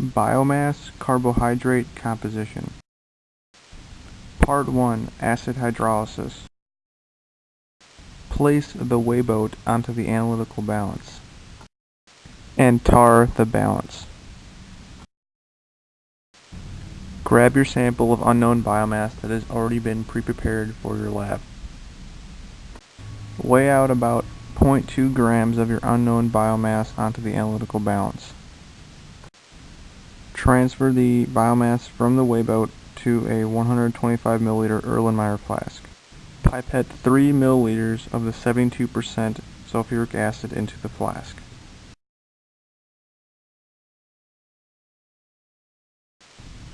Biomass carbohydrate composition. Part 1 Acid hydrolysis. Place the weighboat onto the analytical balance and tare the balance. Grab your sample of unknown biomass that has already been pre-prepared for your lab. Weigh out about 0.2 grams of your unknown biomass onto the analytical balance. Transfer the biomass from the weighboat to a 125 milliliter Erlenmeyer flask. Pipette 3 milliliters of the 72% sulfuric acid into the flask.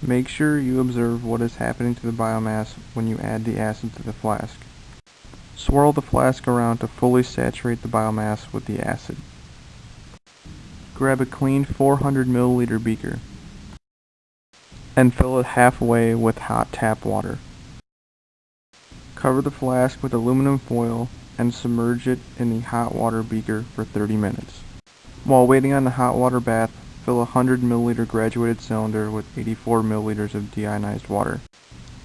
Make sure you observe what is happening to the biomass when you add the acid to the flask. Swirl the flask around to fully saturate the biomass with the acid. Grab a clean 400 milliliter beaker and fill it halfway with hot tap water. Cover the flask with aluminum foil and submerge it in the hot water beaker for 30 minutes. While waiting on the hot water bath, Fill a 100 milliliter graduated cylinder with 84 milliliters of deionized water.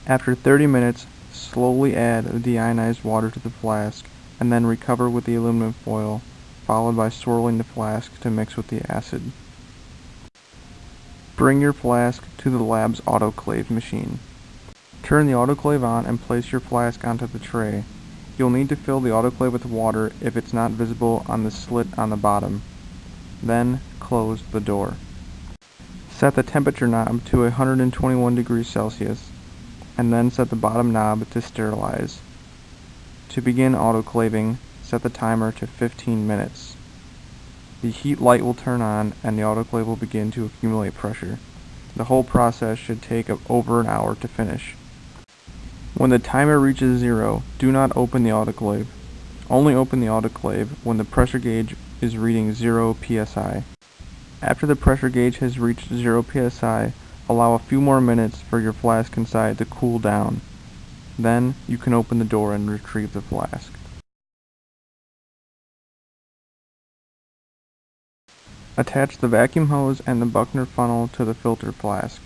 After 30 minutes, slowly add the deionized water to the flask and then recover with the aluminum foil, followed by swirling the flask to mix with the acid. Bring your flask to the lab's autoclave machine. Turn the autoclave on and place your flask onto the tray. You'll need to fill the autoclave with water if it's not visible on the slit on the bottom. Then close the door. Set the temperature knob to 121 degrees Celsius and then set the bottom knob to sterilize. To begin autoclaving, set the timer to 15 minutes. The heat light will turn on and the autoclave will begin to accumulate pressure. The whole process should take over an hour to finish. When the timer reaches zero, do not open the autoclave. Only open the autoclave when the pressure gauge is reading 0 psi. After the pressure gauge has reached 0 psi, allow a few more minutes for your flask inside to cool down. Then you can open the door and retrieve the flask. Attach the vacuum hose and the Buchner funnel to the filter flask.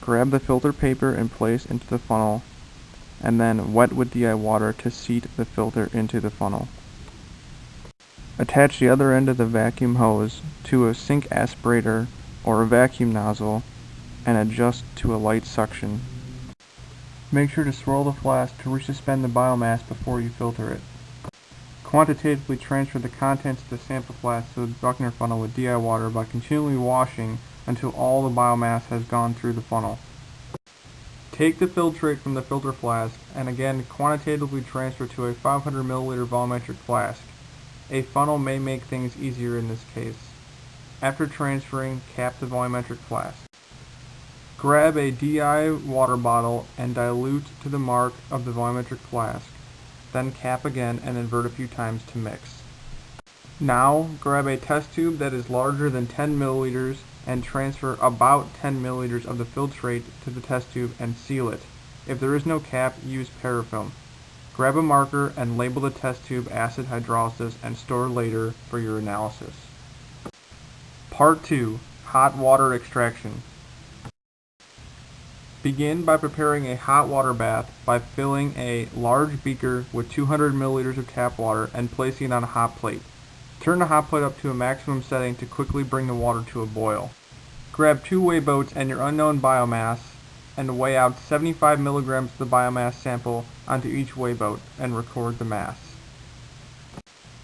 Grab the filter paper and place into the funnel, and then wet with DI water to seat the filter into the funnel. Attach the other end of the vacuum hose to a sink aspirator or a vacuum nozzle and adjust to a light suction. Make sure to swirl the flask to resuspend the biomass before you filter it. Quantitatively transfer the contents of the sample flask to the Buchner funnel with DI water by continually washing until all the biomass has gone through the funnel. Take the filtrate from the filter flask and again quantitatively transfer to a 500 milliliter volumetric flask. A funnel may make things easier in this case. After transferring, cap the volumetric flask. Grab a DI water bottle and dilute to the mark of the volumetric flask. Then cap again and invert a few times to mix. Now, grab a test tube that is larger than 10 milliliters and transfer about 10 milliliters of the filtrate to the test tube and seal it. If there is no cap, use parafilm. Grab a marker and label the test tube acid hydrolysis and store later for your analysis. Part 2. Hot water extraction. Begin by preparing a hot water bath by filling a large beaker with 200 milliliters of tap water and placing it on a hot plate. Turn the hot plate up to a maximum setting to quickly bring the water to a boil. Grab two weigh boats and your unknown biomass and weigh out 75 milligrams of the biomass sample onto each weigh boat and record the mass.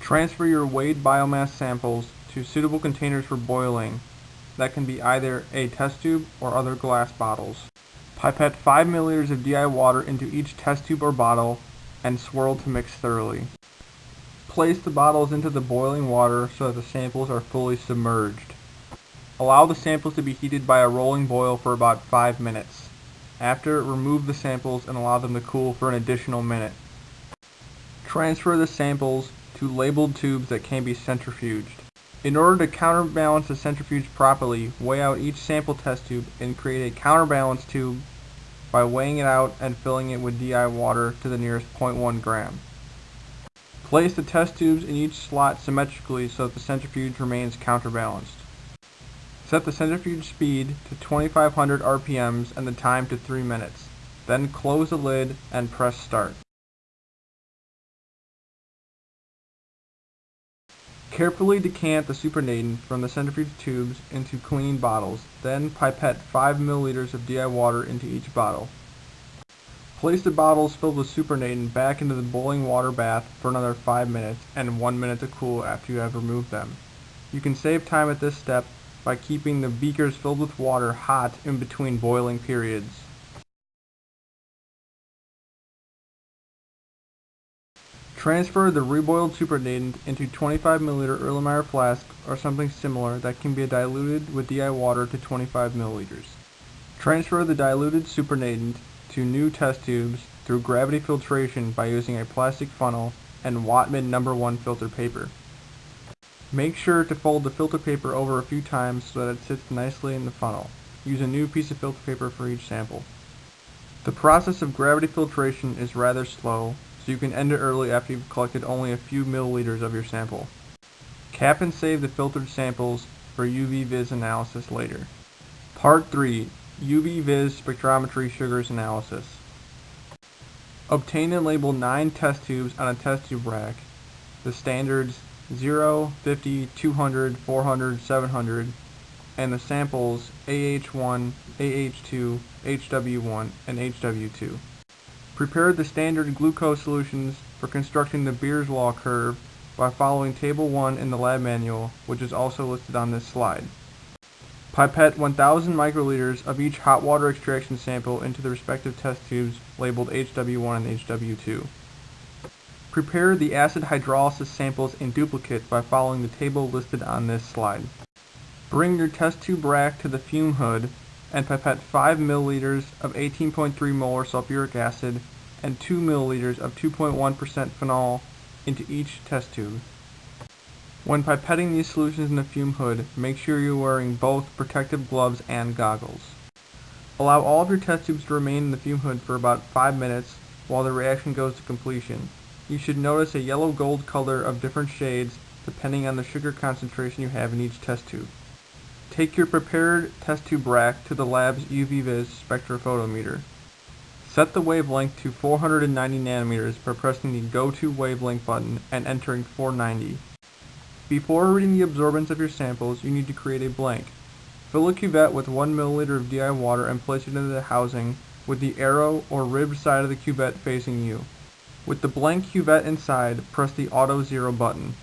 Transfer your weighed biomass samples to suitable containers for boiling that can be either a test tube or other glass bottles. Pipette 5 milliliters of DI water into each test tube or bottle and swirl to mix thoroughly. Place the bottles into the boiling water so that the samples are fully submerged. Allow the samples to be heated by a rolling boil for about 5 minutes. After, remove the samples and allow them to cool for an additional minute. Transfer the samples to labeled tubes that can be centrifuged. In order to counterbalance the centrifuge properly, weigh out each sample test tube and create a counterbalance tube by weighing it out and filling it with DI water to the nearest 0.1 gram. Place the test tubes in each slot symmetrically so that the centrifuge remains counterbalanced. Set the centrifuge speed to 2500 RPMs and the time to 3 minutes. Then close the lid and press start. Carefully decant the supernatant from the centrifuge tubes into clean bottles, then pipette 5 milliliters of DI water into each bottle. Place the bottles filled with supernatant back into the boiling water bath for another 5 minutes and 1 minute to cool after you have removed them. You can save time at this step by keeping the beakers filled with water hot in between boiling periods. Transfer the reboiled supernatant into 25 ml Erlenmeyer flask or something similar that can be diluted with DI water to 25 ml. Transfer the diluted supernatant to new test tubes through gravity filtration by using a plastic funnel and Whatman number 1 filter paper. Make sure to fold the filter paper over a few times so that it sits nicely in the funnel. Use a new piece of filter paper for each sample. The process of gravity filtration is rather slow, so you can end it early after you've collected only a few milliliters of your sample. Cap and save the filtered samples for UV-Vis analysis later. Part 3. UV-Vis spectrometry sugars analysis. Obtain and label 9 test tubes on a test tube rack. The standards 0, 50, 200, 400, 700, and the samples AH1, AH2, HW1, and HW2. Prepare the standard glucose solutions for constructing the Beer's law curve by following Table 1 in the lab manual, which is also listed on this slide. Pipette 1000 microliters of each hot water extraction sample into the respective test tubes labeled HW1 and HW2. Prepare the acid hydrolysis samples in duplicate by following the table listed on this slide. Bring your test tube rack to the fume hood and pipette 5 milliliters of 18.3 molar sulfuric acid and 2 milliliters of 2.1% phenol into each test tube. When pipetting these solutions in the fume hood, make sure you're wearing both protective gloves and goggles. Allow all of your test tubes to remain in the fume hood for about 5 minutes while the reaction goes to completion. You should notice a yellow-gold color of different shades depending on the sugar concentration you have in each test tube. Take your prepared test tube rack to the lab's UV-Vis spectrophotometer. Set the wavelength to 490 nanometers by pressing the Go to Wavelength button and entering 490. Before reading the absorbance of your samples, you need to create a blank. Fill a cuvette with 1 milliliter of DI water and place it into the housing with the arrow or ribbed side of the cuvette facing you. With the blank cuvette inside, press the Auto Zero button.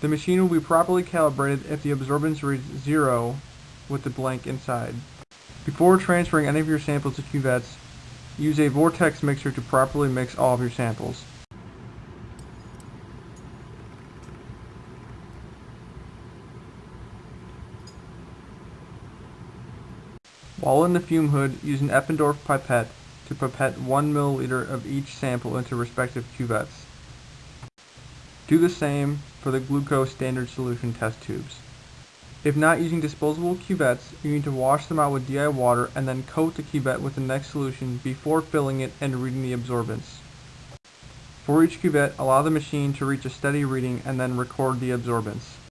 The machine will be properly calibrated if the absorbance reads 0 with the blank inside. Before transferring any of your samples to cuvettes, use a vortex mixer to properly mix all of your samples. While in the fume hood, use an Eppendorf pipette to pipette 1 milliliter of each sample into respective cuvettes. Do the same for the glucose standard solution test tubes. If not using disposable cuvettes, you need to wash them out with DI water and then coat the cuvette with the next solution before filling it and reading the absorbance. For each cuvette, allow the machine to reach a steady reading and then record the absorbance.